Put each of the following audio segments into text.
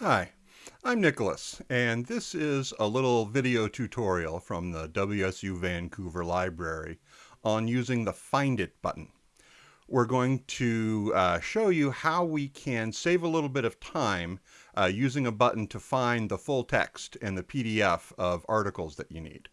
Hi, I'm Nicholas, and this is a little video tutorial from the WSU Vancouver Library on using the Find It button. We're going to uh, show you how we can save a little bit of time uh, using a button to find the full text and the PDF of articles that you need.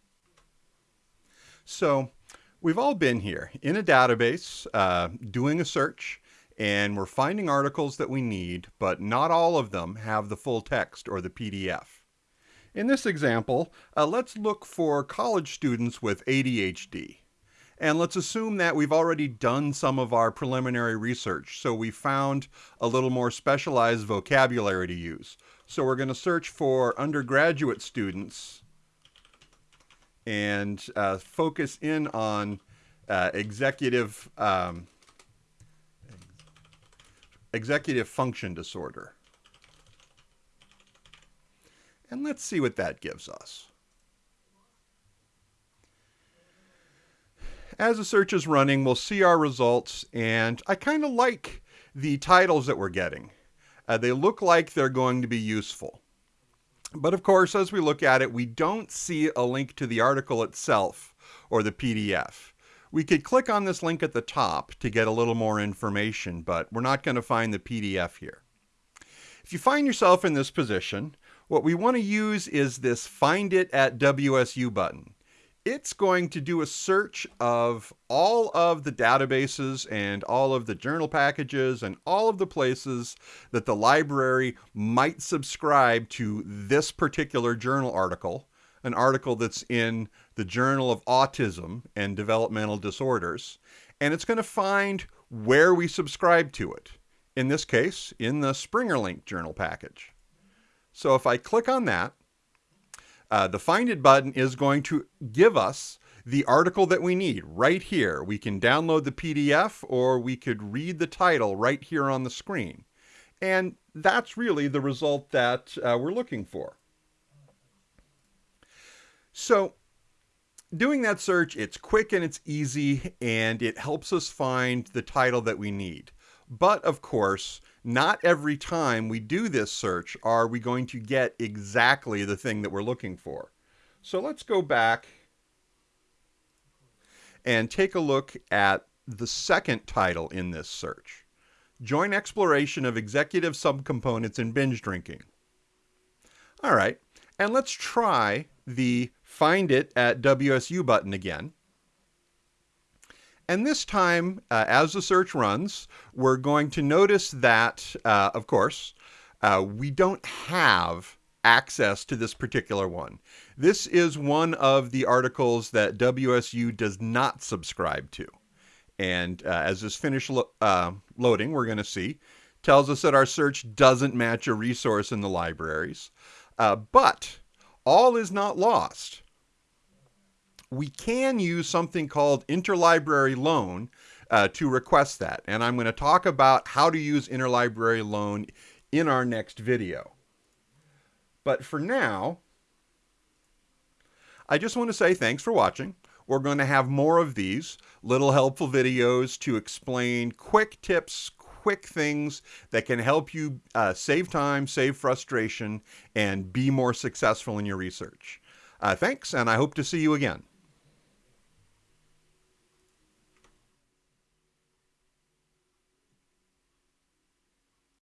So, we've all been here in a database uh, doing a search and we're finding articles that we need, but not all of them have the full text or the PDF. In this example, uh, let's look for college students with ADHD. And let's assume that we've already done some of our preliminary research, so we found a little more specialized vocabulary to use. So we're going to search for undergraduate students and uh, focus in on uh, executive um, executive function disorder. And let's see what that gives us. As the search is running, we'll see our results, and I kind of like the titles that we're getting. Uh, they look like they're going to be useful. But of course, as we look at it, we don't see a link to the article itself or the PDF. We could click on this link at the top to get a little more information, but we're not going to find the PDF here. If you find yourself in this position, what we want to use is this Find It at WSU button. It's going to do a search of all of the databases and all of the journal packages and all of the places that the library might subscribe to this particular journal article an article that's in the Journal of Autism and Developmental Disorders, and it's going to find where we subscribe to it. In this case, in the SpringerLink journal package. So if I click on that, uh, the Find It button is going to give us the article that we need right here. We can download the PDF or we could read the title right here on the screen. And that's really the result that uh, we're looking for. So doing that search, it's quick and it's easy, and it helps us find the title that we need. But of course, not every time we do this search are we going to get exactly the thing that we're looking for. So let's go back and take a look at the second title in this search. Joint exploration of executive subcomponents in binge drinking. All right, and let's try the find it at WSU button again. And this time, uh, as the search runs, we're going to notice that, uh, of course, uh, we don't have access to this particular one. This is one of the articles that WSU does not subscribe to. And uh, as this finishes lo uh, loading, we're going to see, tells us that our search doesn't match a resource in the libraries. Uh, but all is not lost. We can use something called interlibrary loan uh, to request that. And I'm going to talk about how to use interlibrary loan in our next video. But for now, I just want to say thanks for watching. We're going to have more of these little helpful videos to explain quick tips, quick things that can help you uh, save time, save frustration, and be more successful in your research. Uh, thanks, and I hope to see you again.